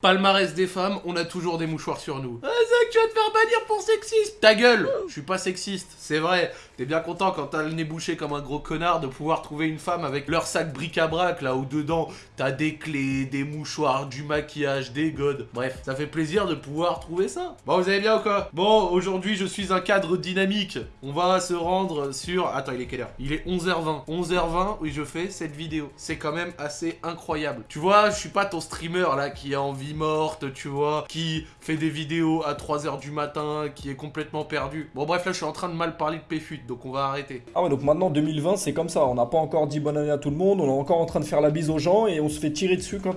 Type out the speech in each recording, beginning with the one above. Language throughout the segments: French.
Palmarès des femmes, on a toujours des mouchoirs sur nous. Ah Zach, tu vas te faire bannir pour sexisme Ta gueule Je suis pas sexiste, c'est vrai. T'es bien content quand t'as le nez bouché comme un gros connard de pouvoir trouver une femme avec leur sac bric-à-brac là où dedans t'as des clés, des mouchoirs, du maquillage, des godes. Bref, ça fait plaisir de pouvoir trouver ça. Bon, vous allez bien ou quoi? Bon, aujourd'hui je suis un cadre dynamique. On va se rendre sur... Attends, il est quelle heure? Il est 11h20. 11h20, oui je fais cette vidéo. C'est quand même assez incroyable. Tu vois, je suis pas ton streamer là qui a envie morte, tu vois, qui fait des vidéos à 3h du matin, qui est complètement perdu. Bon bref, là je suis en train de mal parler de PFUT, donc on va arrêter. Ah ouais, donc maintenant 2020 c'est comme ça, on n'a pas encore dit bonne année à tout le monde, on est encore en train de faire la bise aux gens et on se fait tirer dessus comme...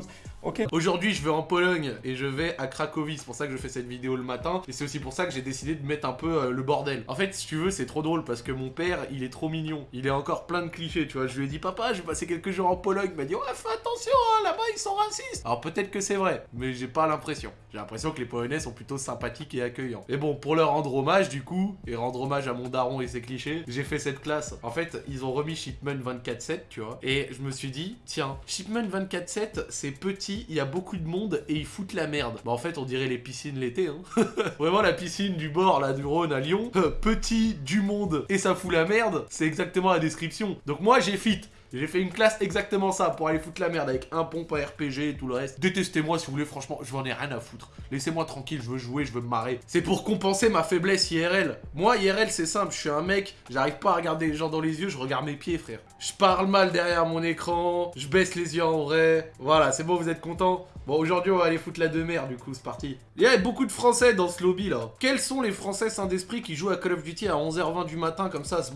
Aujourd'hui, je vais en Pologne et je vais à Cracovie. C'est pour ça que je fais cette vidéo le matin. Et c'est aussi pour ça que j'ai décidé de mettre un peu euh, le bordel. En fait, si tu veux, c'est trop drôle parce que mon père, il est trop mignon. Il est encore plein de clichés, tu vois. Je lui ai dit, papa, je vais passer quelques jours en Pologne. Il m'a dit, ouais, fais attention, hein, là-bas, ils sont racistes. Alors peut-être que c'est vrai, mais j'ai pas l'impression. J'ai l'impression que les Polonais sont plutôt sympathiques et accueillants. Et bon, pour leur rendre hommage, du coup, et rendre hommage à mon daron et ses clichés, j'ai fait cette classe. En fait, ils ont remis Shipment 24-7, tu vois. Et je me suis dit, tiens, Shipment 24-7, c'est petit, il y a beaucoup de monde et ils foutent la merde. Bah en fait on dirait les piscines l'été hein. Vraiment la piscine du bord là du Rhône à Lyon. Petit, du monde et ça fout la merde. C'est exactement la description. Donc moi j'ai fit. J'ai fait une classe exactement ça, pour aller foutre la merde avec un pompe à RPG et tout le reste. Détestez-moi si vous voulez, franchement, je m'en ai rien à foutre. Laissez-moi tranquille, je veux jouer, je veux me marrer. C'est pour compenser ma faiblesse IRL. Moi, IRL, c'est simple, je suis un mec, j'arrive pas à regarder les gens dans les yeux, je regarde mes pieds, frère. Je parle mal derrière mon écran, je baisse les yeux en vrai. Voilà, c'est bon, vous êtes contents? Bon, aujourd'hui, on va aller foutre la demeure, du coup, c'est parti. Il y a beaucoup de Français dans ce lobby, là. Quels sont les Français sains d'esprit qui jouent à Call of Duty à 11h20 du matin, comme ça, se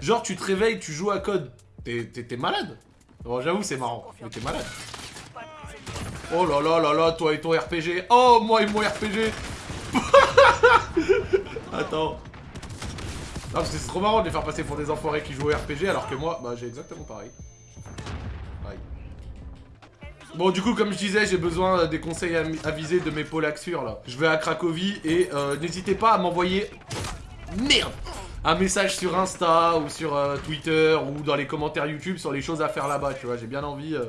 Genre, tu te réveilles, tu joues à code. T'es malade Bon, j'avoue, c'est marrant. Mais t'es malade. Oh là là là là, toi et ton RPG. Oh, moi et mon RPG. Attends. Non, parce que c'est trop marrant de les faire passer pour des enfoirés qui jouent au RPG, alors que moi, bah, j'ai exactement pareil. Bon, du coup, comme je disais, j'ai besoin des conseils avisés de mes polaxures, là. Je vais à Cracovie et euh, n'hésitez pas à m'envoyer... Merde un message sur Insta ou sur euh, Twitter ou dans les commentaires YouTube sur les choses à faire là-bas, tu vois. J'ai bien envie euh,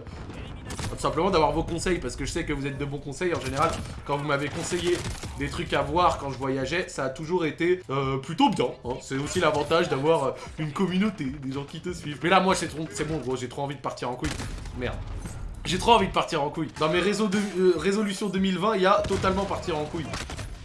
tout simplement d'avoir vos conseils parce que je sais que vous êtes de bons conseils en général. Quand vous m'avez conseillé des trucs à voir quand je voyageais, ça a toujours été euh, plutôt bien. Hein. C'est aussi l'avantage d'avoir une communauté, des gens qui te suivent. Mais là, moi, c'est bon, gros, j'ai trop envie de partir en couille. Merde. J'ai trop envie de partir en couille. Dans mes réseaux de, résolutions 2020, il y a totalement partir en couille.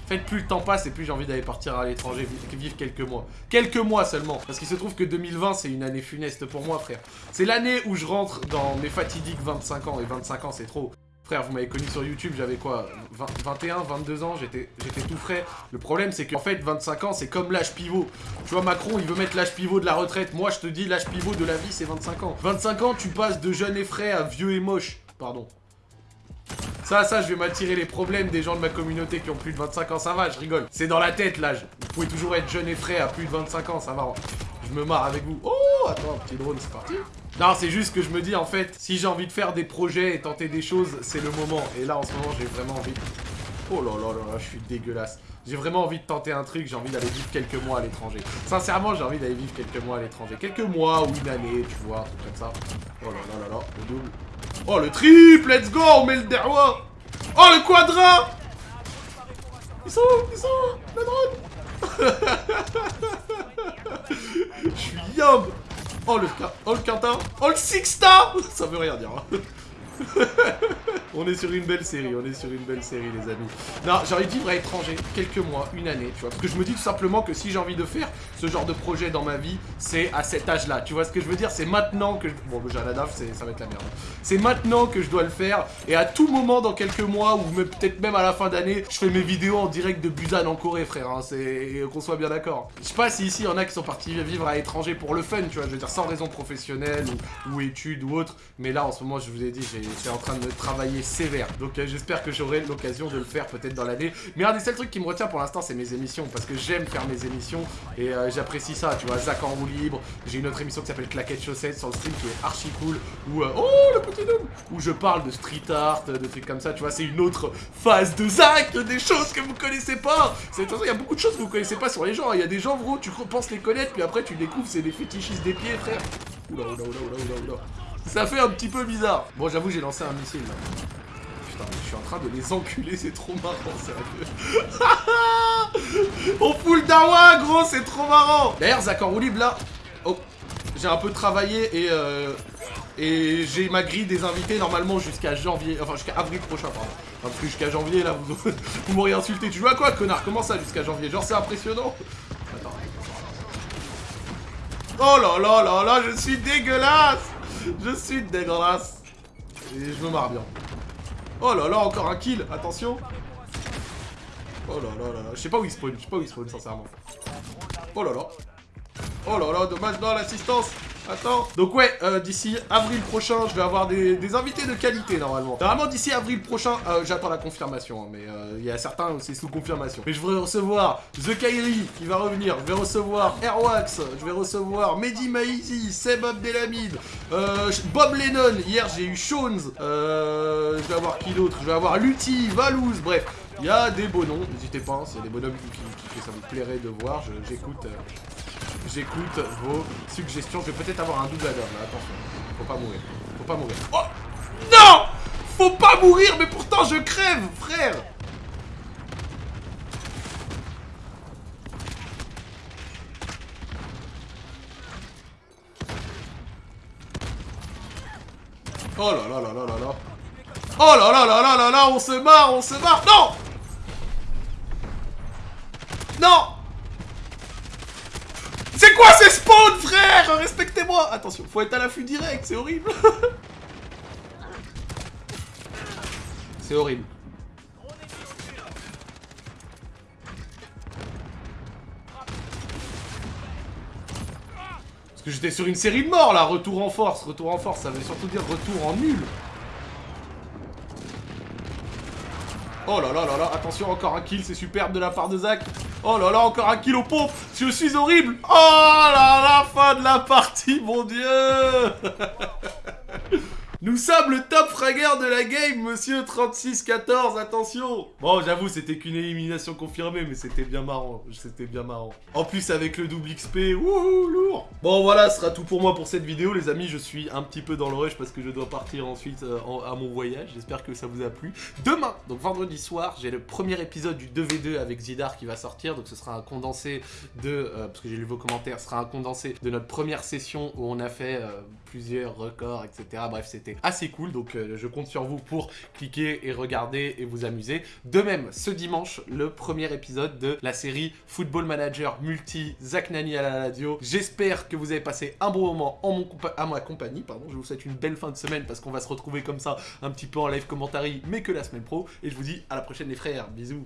En fait, plus le temps passe et plus j'ai envie d'aller partir à l'étranger, vivre quelques mois. Quelques mois seulement. Parce qu'il se trouve que 2020, c'est une année funeste pour moi, frère. C'est l'année où je rentre dans mes fatidiques 25 ans. Et 25 ans, c'est trop. Frère, vous m'avez connu sur YouTube, j'avais quoi 21, 22 ans, j'étais tout frais. Le problème, c'est qu'en fait, 25 ans, c'est comme l'âge pivot. Tu vois, Macron, il veut mettre l'âge pivot de la retraite. Moi, je te dis, l'âge pivot de la vie, c'est 25 ans. 25 ans, tu passes de jeune et frais à vieux et moche. Pardon. Ça, ça, je vais m'attirer les problèmes des gens de ma communauté qui ont plus de 25 ans, ça va, je rigole. C'est dans la tête, l'âge. Vous pouvez toujours être jeune et frais à plus de 25 ans, ça va. Je me marre avec vous. Oh, attends, un petit drone, c'est parti. Non, c'est juste que je me dis, en fait, si j'ai envie de faire des projets et tenter des choses, c'est le moment. Et là, en ce moment, j'ai vraiment envie... Oh là là là là, je suis dégueulasse. J'ai vraiment envie de tenter un truc, j'ai envie d'aller vivre quelques mois à l'étranger. Sincèrement, j'ai envie d'aller vivre quelques mois à l'étranger. Quelques mois ou une année, tu vois, tout comme ça. Oh là là là là, le double. Oh, le triple, let's go, on met le derwa Oh, le quadra. Ils sont où? Ils sont où? Le drone Je suis yum. Oh, le, oh, le quintin Oh, le sixta. Ça veut rien dire. Hein. on est sur une belle série, on est sur une belle série les amis. Non, j'ai envie de vivre à l'étranger, quelques mois, une année, tu vois. Parce que je me dis tout simplement que si j'ai envie de faire ce genre de projet dans ma vie, c'est à cet âge-là. Tu vois ce que je veux dire? C'est maintenant que je... Bon, j'ai la DAF, ça va être la merde. C'est maintenant que je dois le faire. Et à tout moment, dans quelques mois, ou peut-être même à la fin d'année, je fais mes vidéos en direct de Busan en Corée, frère. Hein. C'est... Qu'on soit bien d'accord. Je sais pas si ici, il y en a qui sont partis vivre à l'étranger pour le fun, tu vois. Je veux dire, sans raison professionnelle ou, ou études ou autre. Mais là, en ce moment, je vous ai dit, j'ai c'est en train de travailler sévère. Donc euh, j'espère que j'aurai l'occasion de le faire peut-être dans l'année. Mais un des seuls trucs qui me retient pour l'instant, c'est mes émissions. Parce que j'aime faire mes émissions et euh, j'apprécie ça. Tu vois, Zach en roue libre. J'ai une autre émission qui s'appelle Claquette Chaussette sur le stream qui est archi cool. Où, euh, oh, le petit homme Où je parle de street art, de trucs comme ça. Tu vois, c'est une autre phase de Zach, des choses que vous connaissez pas. C'est il y a beaucoup de choses que vous connaissez pas sur les gens. Il y a des gens, gros, tu penses les connaître, puis après tu découvres, c'est des fétichistes des pieds, frère. Oula, oula, oula, oula, oula, oula. Ça fait un petit peu bizarre. Bon, j'avoue, j'ai lancé un missile là. Putain, je suis en train de les enculer, c'est trop marrant, sérieux. On fout le dawa, gros, c'est trop marrant D'ailleurs, Zakor Oulib, là... Oh, j'ai un peu travaillé et... Euh, et j'ai ma grille des invités normalement jusqu'à janvier, enfin jusqu'à avril prochain, pardon. parce que jusqu'à janvier, là, vous, vous m'aurez insulté. Tu joues à quoi, connard? Comment ça jusqu'à janvier? Genre, c'est impressionnant Attends. Oh là là là là, je suis dégueulasse Je suis dégueulasse Et je me marre bien. Oh là là, encore un kill, attention Oh là là là là, je sais pas où il spawn, je sais pas où il spawn sincèrement. Oh là là Oh là là, dommage dans l'assistance Attends. Donc ouais, euh, d'ici avril prochain, je vais avoir des, invités de qualité normalement. Normalement d'ici avril prochain, euh, j'attends la confirmation, hein, mais euh, il y a certains c'est sous confirmation. Mais je vais recevoir The Kairi qui va revenir, je vais recevoir Airwax, je vais recevoir Mehdi Maizi, Seb Abdelhamid, Bob Lennon, hier j'ai eu Shones, je vais avoir qui d'autre? Je vais avoir Lutti, Valouz, bref. Il y a des beaux noms, n'hésitez pas, hein, s'il y a des bonhommes qui, que ça vous plairait de voir, j'écoute J'écoute vos suggestions. Je vais peut-être avoir un double là, attention. Faut pas mourir. Faut pas mourir. Oh Non Faut pas mourir, mais pourtant je crève, frère Oh là là là là là là Oh là là là là là là On se marre, on se marre Non Non spawns, frère Respectez-moi Attention, faut être à l'affût direct, c'est horrible C'est horrible. Parce que j'étais sur une série de morts là, retour en force, retour en force, ça veut surtout dire retour en nul. Oh là là là là, attention, encore un kill, c'est superbe de la part de Zach. Oh là là, encore un kill au pompe Je suis horrible Oh là là, fin de la partie, mon dieu Nous sommes le top fragger de la game, monsieur 36-14, attention Bon, j'avoue, c'était qu'une élimination confirmée, mais c'était bien marrant, c'était bien marrant. En plus, avec le double XP, wouhou, lourd Bon, voilà, ce sera tout pour moi pour cette vidéo, les amis, je suis un petit peu dans le rush parce que je dois partir ensuite euh, à mon voyage, j'espère que ça vous a plu. Demain, donc vendredi soir, j'ai le premier épisode du 2v2 avec Zidar qui va sortir, donc ce sera un condensé de, euh, parce que j'ai lu vos commentaires, ce sera un condensé de notre première session où on a fait euh, plusieurs records, etc. Bref, c'était assez cool, donc euh, je compte sur vous pour cliquer et regarder et vous amuser. De même, ce dimanche, le premier épisode de la série Football Manager Multi Zach Nani à la radio. J'espère que vous avez passé un bon moment en mon à ma compagnie, pardon. Je vous souhaite une belle fin de semaine parce qu'on va se retrouver comme ça un petit peu en live commentary, mais que la semaine pro. Et je vous dis à la prochaine les frères, bisous